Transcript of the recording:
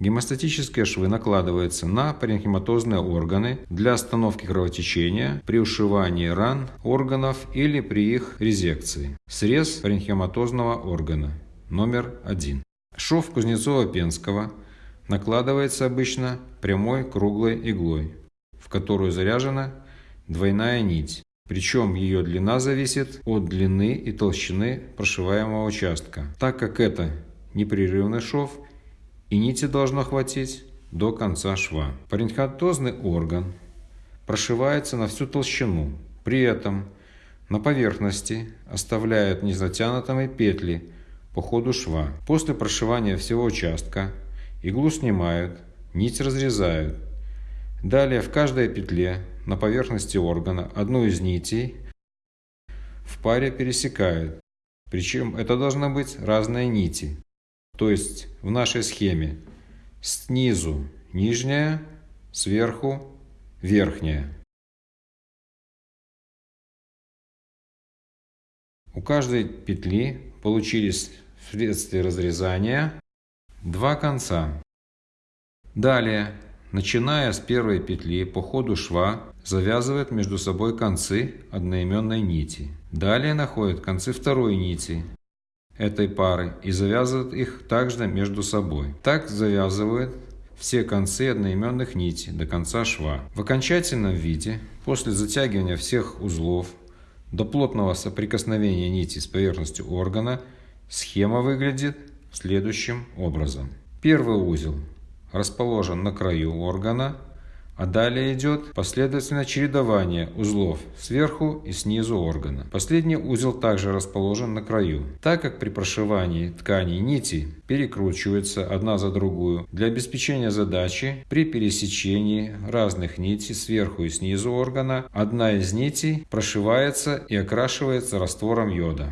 Гемостатические швы накладываются на паренхематозные органы для остановки кровотечения при ушивании ран органов или при их резекции. Срез паренхематозного органа номер один. Шов Кузнецова-Пенского накладывается обычно прямой круглой иглой, в которую заряжена двойная нить. Причем ее длина зависит от длины и толщины прошиваемого участка. Так как это непрерывный шов, и нити должно хватить до конца шва. Паренхатозный орган прошивается на всю толщину, при этом на поверхности оставляют незатянутыми петли по ходу шва. После прошивания всего участка иглу снимают, нить разрезают. Далее в каждой петле на поверхности органа одну из нитей в паре пересекают. Причем это должны быть разные нити. То есть в нашей схеме снизу нижняя, сверху верхняя. У каждой петли получились вследствие разрезания два конца. Далее, начиная с первой петли по ходу шва, завязывает между собой концы одноименной нити. Далее находят концы второй нити, этой пары и завязывают их также между собой. Так завязывают все концы одноименных нитей до конца шва. В окончательном виде, после затягивания всех узлов до плотного соприкосновения нити с поверхностью органа, схема выглядит следующим образом. Первый узел расположен на краю органа, а далее идет последовательное чередование узлов сверху и снизу органа. Последний узел также расположен на краю. Так как при прошивании тканей нити перекручиваются одна за другую, для обеспечения задачи при пересечении разных нитей сверху и снизу органа одна из нитей прошивается и окрашивается раствором йода.